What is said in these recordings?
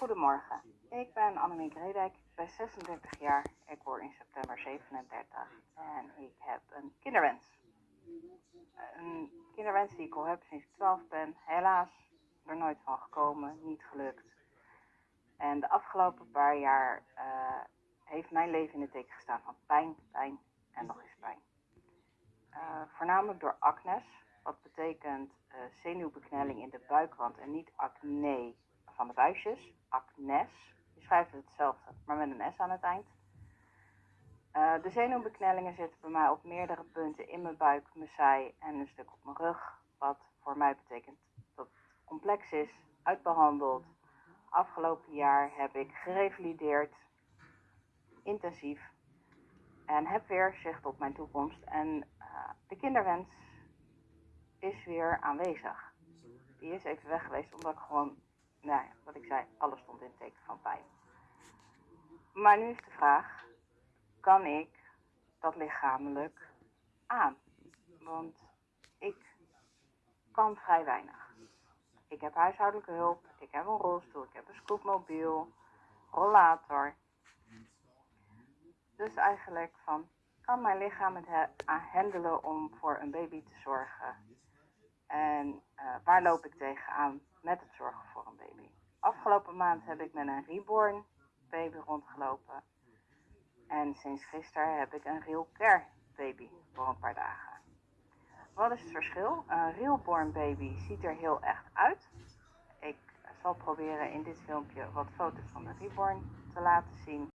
Goedemorgen, ik ben Annemiek Redijk, ik ben 36 jaar, ik word in september 37 en ik heb een kinderwens. Een kinderwens die ik al heb sinds ik 12 ben, helaas er nooit van gekomen, niet gelukt. En de afgelopen paar jaar uh, heeft mijn leven in het teken gestaan van pijn, pijn en nog eens pijn. Uh, voornamelijk door acnes, wat betekent uh, zenuwbeknelling in de buikwand en niet acne van de buisjes, acnes. Je schrijft het hetzelfde, maar met een S aan het eind. Uh, de zenuwbeknellingen zitten bij mij op meerdere punten in mijn buik, mijn zij en een stuk op mijn rug. Wat voor mij betekent dat het complex is, uitbehandeld. Afgelopen jaar heb ik gerevalideerd, intensief. En heb weer zicht op mijn toekomst. En uh, de kinderwens is weer aanwezig. Die is even weg geweest omdat ik gewoon, nou wat ik zei, alles stond in het teken van pijn. Maar nu is de vraag, kan ik dat lichamelijk aan? Want ik kan vrij weinig. Ik heb huishoudelijke hulp, ik heb een rolstoel, ik heb een scootmobiel, rollator. Dus eigenlijk van, kan mijn lichaam het handelen om voor een baby te zorgen? En uh, waar loop ik tegenaan met het zorgen? Afgelopen maand heb ik met een reborn baby rondgelopen. En sinds gisteren heb ik een real care baby voor een paar dagen. Wat is het verschil? Een realborn baby ziet er heel echt uit. Ik zal proberen in dit filmpje wat foto's van de reborn te laten zien.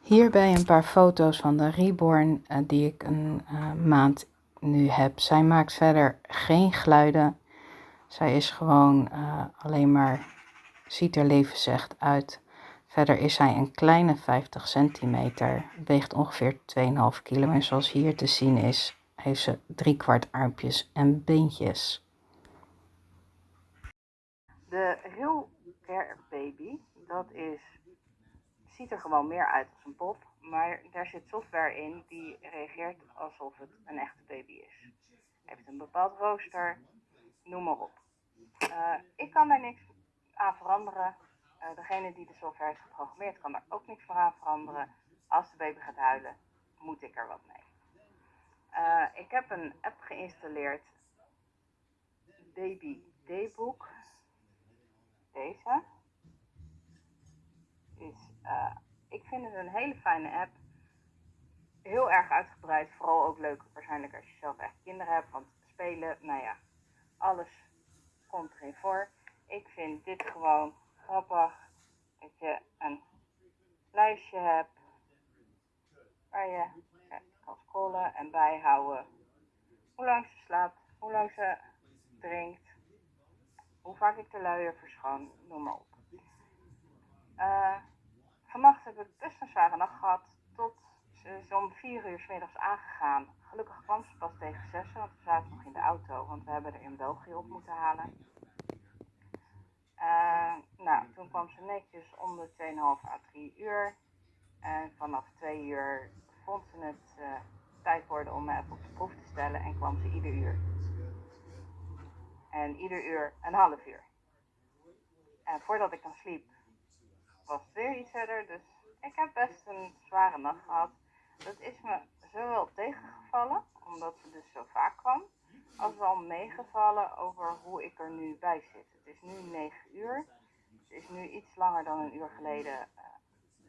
Hierbij een paar foto's van de reborn uh, die ik een uh, maand nu heb. Zij maakt verder geen geluiden. Zij is gewoon uh, alleen maar, ziet er levensecht uit. Verder is zij een kleine 50 centimeter, weegt ongeveer 2,5 kilo en zoals hier te zien is, heeft ze drie kwart armpjes en beentjes. De Real Baby, dat is, ziet er gewoon meer uit als een pop, maar daar zit software in die reageert alsof het een echte baby is. Heeft een bepaald rooster, noem maar op. Uh, ik kan daar niks aan veranderen. Uh, degene die de software heeft geprogrammeerd kan daar ook niks voor aan veranderen. Als de baby gaat huilen, moet ik er wat mee. Uh, ik heb een app geïnstalleerd, Baby Daybook. Deze. Is, uh, ik vind het een hele fijne app. Heel erg uitgebreid, vooral ook leuk waarschijnlijk als je zelf echt kinderen hebt. Want spelen, nou ja, alles komt erin voor. Ik vind dit gewoon grappig. Dat je een lijstje hebt waar je kan scrollen en bijhouden hoe lang ze slaapt, hoe lang ze drinkt, hoe vaak ik de luier verschoon, noem maar op. Uh, vannacht heb ik best een zware nacht gehad, tot ze is om vier uur s middags aangegaan. Gelukkig kwam ze pas tegen zes, want we zaten nog in de auto, want we hebben er in België op moeten halen. Uh, nou, toen kwam ze netjes om de 2,5 à 3 uur. En vanaf 2 uur vond ze het uh, tijd worden om me op de proef te stellen en kwam ze ieder uur. En ieder uur een half uur. En voordat ik dan sliep, was het weer iets verder. Dus ik heb best een zware nacht gehad. Dat is me zowel tegengevallen, omdat ze dus zo vaak kwam, als wel meegevallen over hoe ik er nu bij zit. Het is nu 9 uur. Het is nu iets langer dan een uur geleden uh,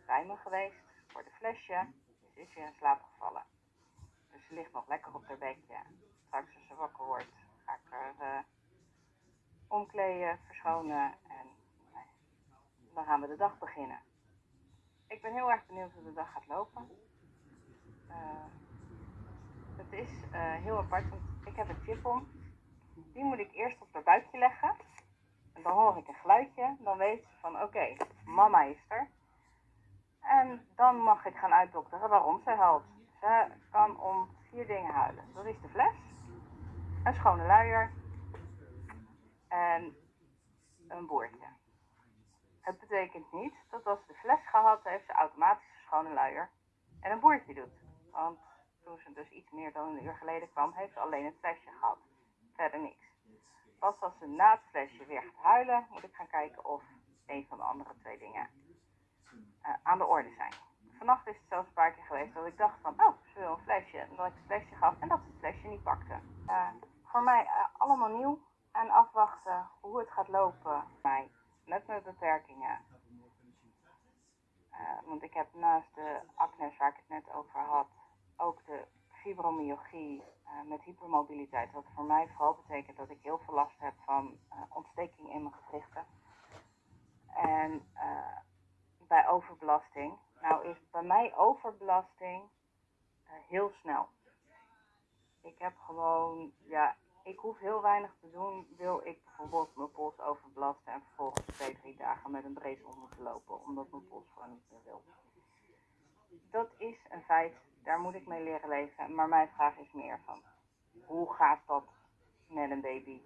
bij me geweest voor de flesje. Ze is weer in slaap gevallen. Dus ze ligt nog lekker op haar bedje. Straks als ze wakker wordt, ga ik haar uh, omkleden, verschonen en uh, dan gaan we de dag beginnen. Ik ben heel erg benieuwd hoe de dag gaat lopen. Het is heel apart, want ik heb een chip om. Die moet ik eerst op haar buikje leggen. En dan hoor ik een geluidje. Dan weet ze van oké, mama is er. En dan mag ik gaan uitdokteren waarom ze huilt. Ze kan om vier dingen huilen. Dat is de fles, een schone luier en een boordje. Het betekent niet dat als ze de fles gehad heeft, ze automatisch een schone luier en een boordje doet. Want toen ze dus iets meer dan een uur geleden kwam, heeft ze alleen het flesje gehad. Verder niks. Pas als ze na het flesje weer gaat huilen, moet ik gaan kijken of een van de andere twee dingen eh, aan de orde zijn. Vannacht is het zelfs een paar keer geweest dat ik dacht van, oh, ze wil een flesje. En dat ik het flesje gaf en dat ze het flesje niet pakte. Eh, voor mij eh, allemaal nieuw en afwachten hoe het gaat lopen. Mij, met mijn beperkingen. Want ik heb naast de acnes waar ik het net over had, ook de fibromyalgie eh, met hypermobiliteit. Wat voor mij vooral betekent dat ik heel veel last heb van eh, ontsteking in mijn gewrichten. En eh, bij overbelasting. Nou is bij mij overbelasting heel snel. Ik heb gewoon, ja, ik hoef heel weinig te doen. Wil ik bijvoorbeeld mijn pols overbelasten en vervolgens twee, drie dagen met een brace om moeten lopen, omdat mijn pols gewoon niet meer wil. Dat is een feit, daar moet ik mee leren leven. Maar mijn vraag is meer van, hoe gaat dat met een baby